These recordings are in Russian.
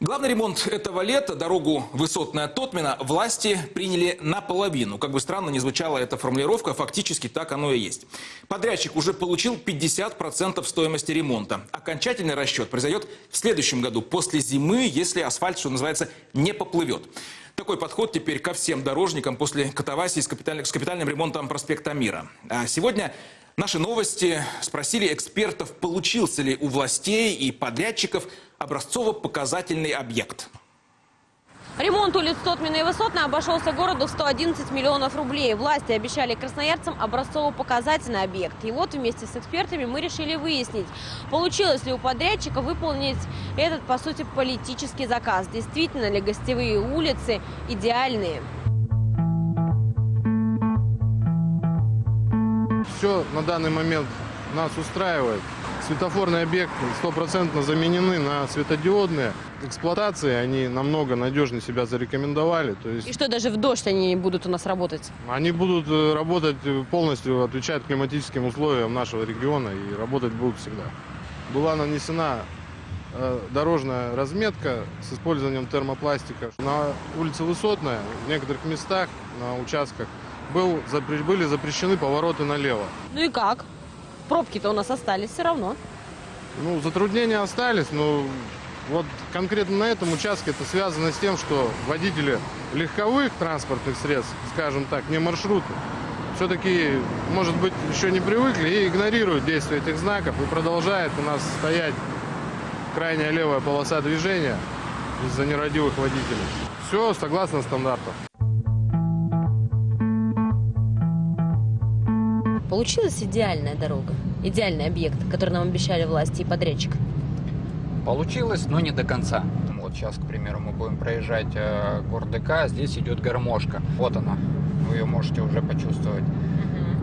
Главный ремонт этого лета, дорогу Высотная Тотмина, власти приняли наполовину. Как бы странно ни звучала эта формулировка, фактически так оно и есть. Подрядчик уже получил 50% стоимости ремонта. Окончательный расчет произойдет в следующем году, после зимы, если асфальт, что называется, не поплывет. Такой подход теперь ко всем дорожникам после катавасии с, капиталь- с капитальным ремонтом проспекта Мира. А сегодня наши новости спросили экспертов, получился ли у властей и подрядчиков образцово-показательный объект. Ремонт улиц Тотмина и Высотной обошелся городу в 111 миллионов рублей. Власти обещали красноярцам образцово-показательный объект. И вот вместе с экспертами мы решили выяснить, получилось ли у подрядчика выполнить этот, по сути, политический заказ. Действительно ли гостевые улицы идеальные? Все на данный момент нас устраивает. Светофорные объекты стопроцентно заменены на светодиодные. Эксплуатации они намного надежнее себя зарекомендовали. То есть И что, даже в дождь они будут у нас работать? они будут э, работать э, полностью, отвечать климатическим условиям нашего региона и работать будут всегда. Была нанесена э, дорожная разметка с использованием термопластика. На улице Высотная в некоторых местах, на участках, был, были запрещены повороты налево. Ну и как? Пробки-то у нас остались все равно. Ну, затруднения остались, но вот конкретно на этом участке это связано с тем, что водители легковых транспортных средств, скажем так, не маршруты, все-таки, может быть, еще не привыкли и игнорируют действие этих знаков и продолжает у нас стоять крайняя левая полоса движения из-за нерадивых водителей. Все согласно стандартам. Получилась идеальная дорога, идеальный объект, который нам обещали власти и подрядчик. Получилось, но не до конца. Вот сейчас, к примеру, мы будем проезжать э, ДК, здесь идет гармошка. Вот она, вы ее можете уже почувствовать.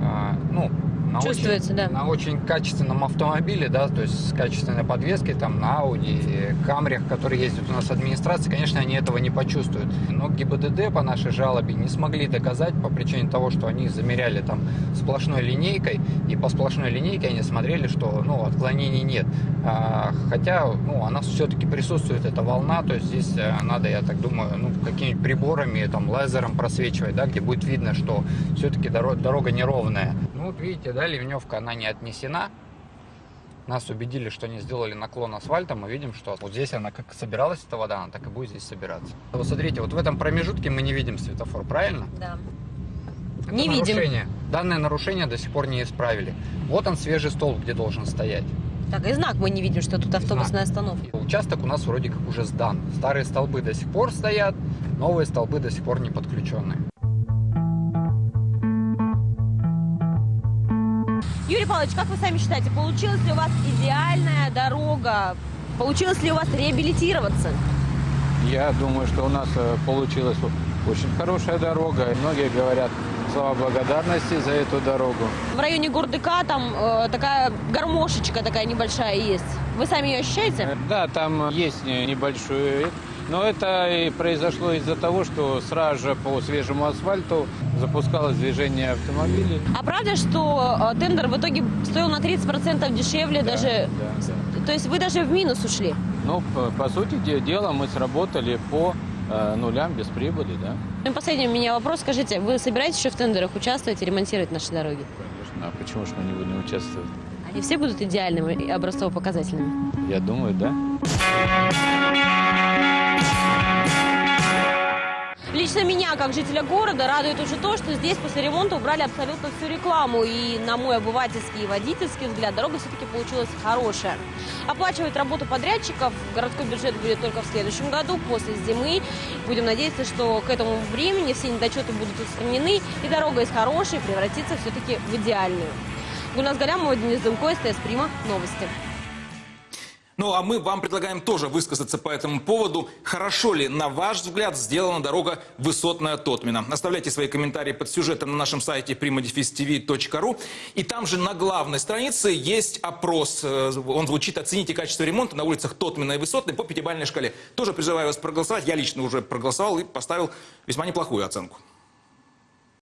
А, ну, на Чувствуется, очень, да. На очень качественном автомобиле, да, то есть с качественной подвеской, там, на Audi, Камриях, которые ездят у нас в администрации, конечно, они этого не почувствуют. Но ГИБДД по нашей жалобе не смогли доказать по причине того, что они замеряли там сплошной линейкой, и по сплошной линейке они смотрели, что, ну, отклонений нет. А, хотя, ну, она все-таки присутствует, эта волна, то есть здесь э, надо, я так думаю, ну, какими-нибудь приборами, там, лазером просвечивать, да, где будет видно, что все-таки дорога, дорога неровная. Ну, вот видите, да, ливневка, она не отнесена. Нас убедили, что они сделали наклон асфальта. Мы видим, что вот здесь она как собиралась, эта вода, она так и будет здесь собираться. Вот смотрите, вот в этом промежутке мы не видим светофор, правильно? Да. Это Не видим. нарушение. Данное нарушение до сих пор не исправили. Вот он свежий столб, где должен стоять. Так, и знак мы не видим, что тут автобусная остановка. Участок у нас вроде как уже сдан. Старые столбы до сих пор стоят, новые столбы до сих пор не подключены. Юрий Павлович, как вы сами считаете, получилась ли у вас идеальная дорога? Получилось ли у вас реабилитироваться? Я думаю, что у нас э, получилась очень хорошая дорога. И многие говорят слова благодарности за эту дорогу. В районе Гордыка там э, такая гармошечка такая небольшая есть. Вы сами ее ощущаете? Э, Да, там есть не- небольшой... Но это и произошло из-за того, что сразу же по свежему асфальту запускалось движение автомобилей. А правда, что э, тендер в итоге стоил на 30% дешевле даже? Да, да. То есть вы даже в минус ушли? Ну, по, по сути де- дела, мы сработали по э, нулям без прибыли, да. Ну и последний у меня вопрос. Скажите, вы собираетесь еще в тендерах участвовать и ремонтировать наши дороги? Конечно. А почему же мы не будем участвовать? Они все будут идеальными и образцово-показательными? Я думаю, да. Лично меня, как жителя города, радует уже то, что здесь после ремонта убрали абсолютно всю рекламу. И на мой обывательский и водительский взгляд, дорога все-таки получилась хорошая. Оплачивать работу подрядчиков городской бюджет будет только в следующем году, после зимы. Будем надеяться, что к этому времени все недочеты будут устранены, и дорога из хорошей превратится все-таки в идеальную. Гульнас Галямова, Денис Дымко, СТС Прима. Новости. Ну а мы вам предлагаем тоже высказаться по этому поводу. Хорошо ли, на ваш взгляд, сделана дорога Высотная Тотмина? Оставляйте свои комментарии под сюжетом на нашем сайте primadefistv.ru. И там же на главной странице есть опрос. Э, Он звучит «Оцените качество ремонта на улицах Тотмина и Высотной по пятибалльной шкале». Тоже призываю вас проголосовать. Я лично уже проголосовал и поставил весьма неплохую оценку.